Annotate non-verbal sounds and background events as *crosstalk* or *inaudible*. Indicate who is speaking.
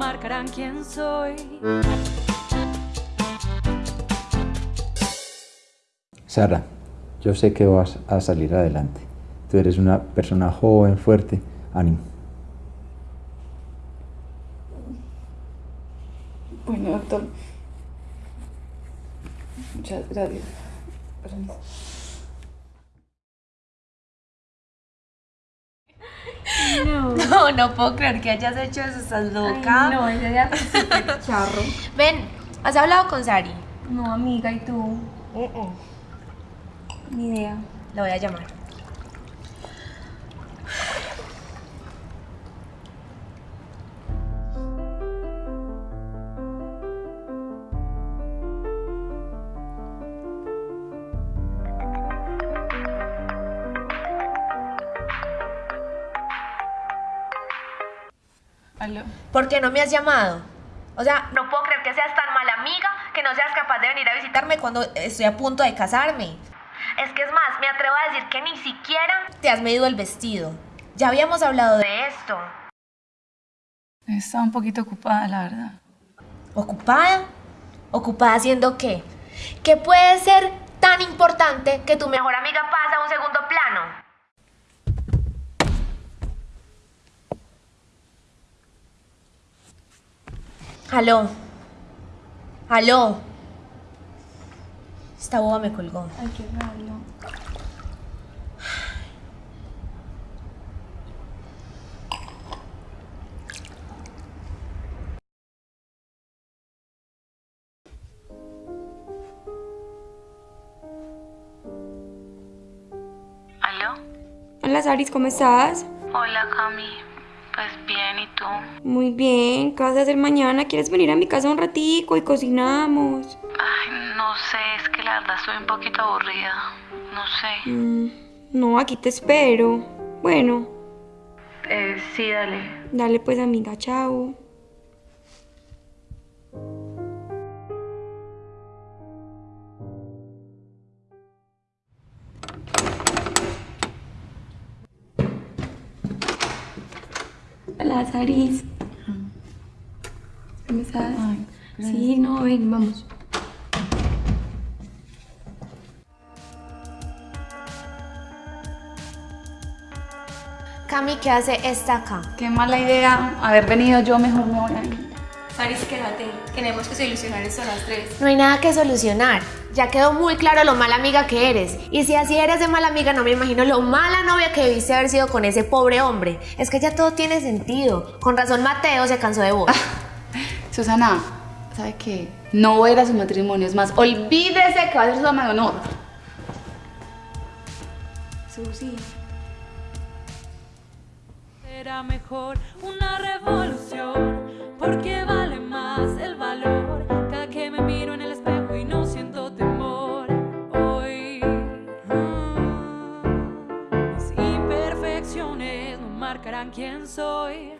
Speaker 1: marcarán quién soy.
Speaker 2: Sara, yo sé que vas a salir adelante. Tú eres una persona joven, fuerte, ánimo.
Speaker 3: Bueno, doctor. Muchas gracias. Permiso.
Speaker 4: No, *laughs* no puedo creer que hayas hecho eso, estás loca.
Speaker 5: no, ese día fue *laughs* súper charro.
Speaker 4: Ven, ¿has hablado con Sari?
Speaker 5: No, amiga, ¿y tú? Ni idea.
Speaker 4: La voy a llamar.
Speaker 3: Aló.
Speaker 4: ¿Por qué no me has llamado? O sea, no puedo creer que seas tan mala amiga que no seas capaz de venir a visitarme cuando estoy a punto de casarme. Es que es más, me atrevo a decir que ni siquiera te has medido el vestido. Ya habíamos hablado de esto.
Speaker 3: Estaba un poquito ocupada, la verdad.
Speaker 4: ¿Ocupada? ¿Ocupada haciendo qué? ¿Qué puede ser tan importante que tu mejor amiga Aló. Aló. Esta boba me colgó.
Speaker 5: Ay, qué. Hola, Saris, ¿cómo estás?
Speaker 6: Hola, Cami. Pues bien, ¿y tú?
Speaker 5: Muy bien, ¿qué vas a hacer mañana? ¿Quieres venir a mi casa un ratico y cocinamos?
Speaker 6: Ay, no sé, es que la verdad estoy un poquito aburrida. No sé.
Speaker 5: Mm, no, aquí te espero. Bueno,
Speaker 6: Eh, sí, dale.
Speaker 5: dale pues amiga, chao. Hola, Saris. ¿Cómo estás?
Speaker 3: Ay,
Speaker 5: sí, no, ven, vamos.
Speaker 4: Cami, ¿qué hace esta acá?
Speaker 3: Qué mala idea haber venido yo, mejor me voy a ir.
Speaker 5: Saris, quédate. Tenemos que solucionar esto a las tres.
Speaker 4: No hay nada que solucionar. Ya quedó muy claro lo mala amiga que eres. Y si así eres de mala amiga, no me imagino lo mala novia que debiste haber sido con ese pobre hombre. Es que ya todo tiene sentido. Con razón Mateo se cansó de vos.
Speaker 3: Susana, ¿sabe qué? No voy a ir a su matrimonio. Es más, olvídese que va a ser su dama de honor.
Speaker 5: Susi.
Speaker 1: Será mejor una revolución, porque vale quién soy.